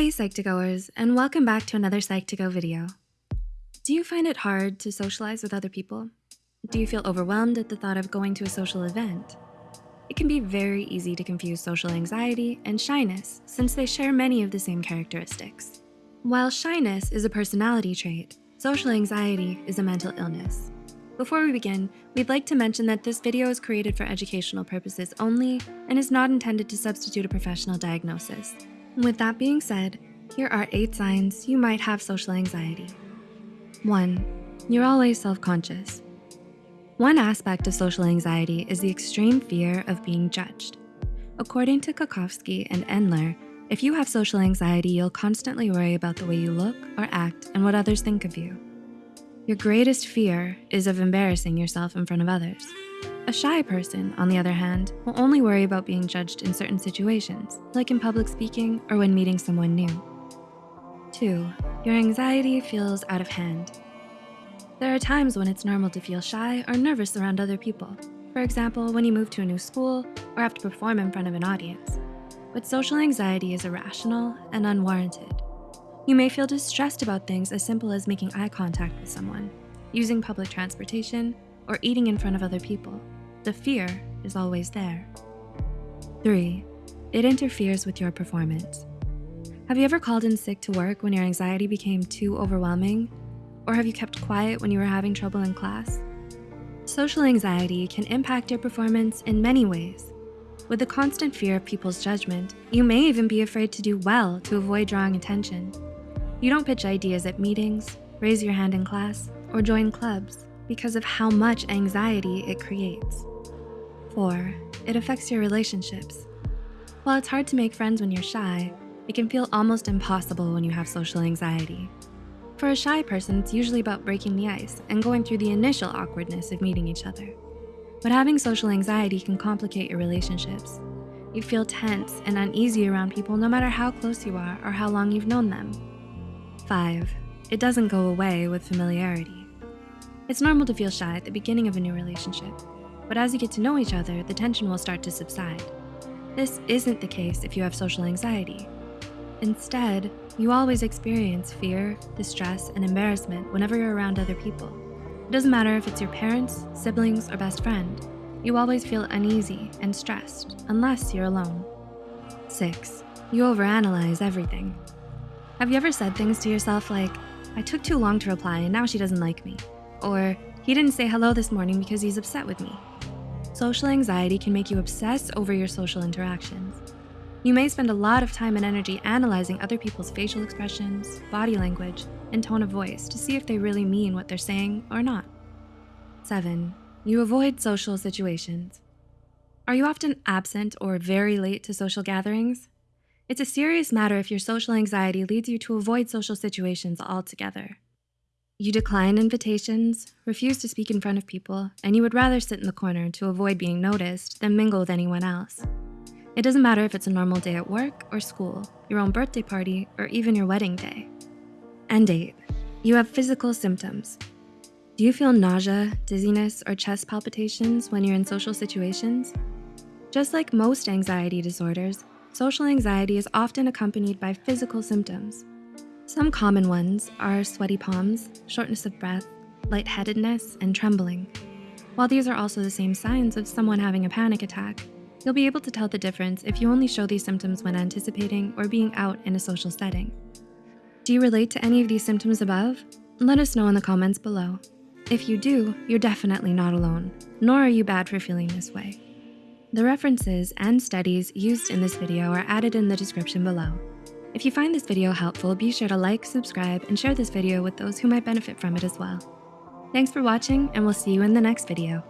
Hey Psych2Goers, and welcome back to another Psych2Go video. Do you find it hard to socialize with other people? Do you feel overwhelmed at the thought of going to a social event? It can be very easy to confuse social anxiety and shyness since they share many of the same characteristics. While shyness is a personality trait, social anxiety is a mental illness. Before we begin, we'd like to mention that this video is created for educational purposes only and is not intended to substitute a professional diagnosis. With that being said, here are eight signs you might have social anxiety. One, you're always self-conscious. One aspect of social anxiety is the extreme fear of being judged. According to Kocovski and Endler, if you have social anxiety, you'll constantly worry about the way you look or act and what others think of you. Your greatest fear is of embarrassing yourself in front of others. A shy person, on the other hand, will only worry about being judged in certain situations, like in public speaking or when meeting someone new. Two, your anxiety feels out of hand. There are times when it's normal to feel shy or nervous around other people. For example, when you move to a new school or have to perform in front of an audience. But social anxiety is irrational and unwarranted. You may feel distressed about things as simple as making eye contact with someone, using public transportation, or eating in front of other people. The fear is always there. Three, it interferes with your performance. Have you ever called in sick to work when your anxiety became too overwhelming? Or have you kept quiet when you were having trouble in class? Social anxiety can impact your performance in many ways. With the constant fear of people's judgment, you may even be afraid to do well to avoid drawing attention. You don't pitch ideas at meetings, raise your hand in class, or join clubs because of how much anxiety it creates. Four, it affects your relationships. While it's hard to make friends when you're shy, it can feel almost impossible when you have social anxiety. For a shy person, it's usually about breaking the ice and going through the initial awkwardness of meeting each other. But having social anxiety can complicate your relationships. You feel tense and uneasy around people no matter how close you are or how long you've known them. Five, it doesn't go away with familiarity. It's normal to feel shy at the beginning of a new relationship, but as you get to know each other, the tension will start to subside. This isn't the case if you have social anxiety. Instead, you always experience fear, distress, and embarrassment whenever you're around other people. It doesn't matter if it's your parents, siblings, or best friend. You always feel uneasy and stressed unless you're alone. Six, you overanalyze everything. Have you ever said things to yourself like, I took too long to reply and now she doesn't like me? Or, he didn't say hello this morning because he's upset with me. Social anxiety can make you obsess over your social interactions. You may spend a lot of time and energy analyzing other people's facial expressions, body language, and tone of voice to see if they really mean what they're saying or not. Seven, you avoid social situations. Are you often absent or very late to social gatherings? It's a serious matter if your social anxiety leads you to avoid social situations altogether. You decline invitations, refuse to speak in front of people, and you would rather sit in the corner to avoid being noticed than mingle with anyone else. It doesn't matter if it's a normal day at work or school, your own birthday party, or even your wedding day. And eight, you have physical symptoms. Do you feel nausea, dizziness, or chest palpitations when you're in social situations? Just like most anxiety disorders, social anxiety is often accompanied by physical symptoms. Some common ones are sweaty palms, shortness of breath, lightheadedness, and trembling. While these are also the same signs of someone having a panic attack, you'll be able to tell the difference if you only show these symptoms when anticipating or being out in a social setting. Do you relate to any of these symptoms above? Let us know in the comments below. If you do, you're definitely not alone, nor are you bad for feeling this way. The references and studies used in this video are added in the description below. If you find this video helpful, be sure to like, subscribe, and share this video with those who might benefit from it as well. Thanks for watching, and we'll see you in the next video.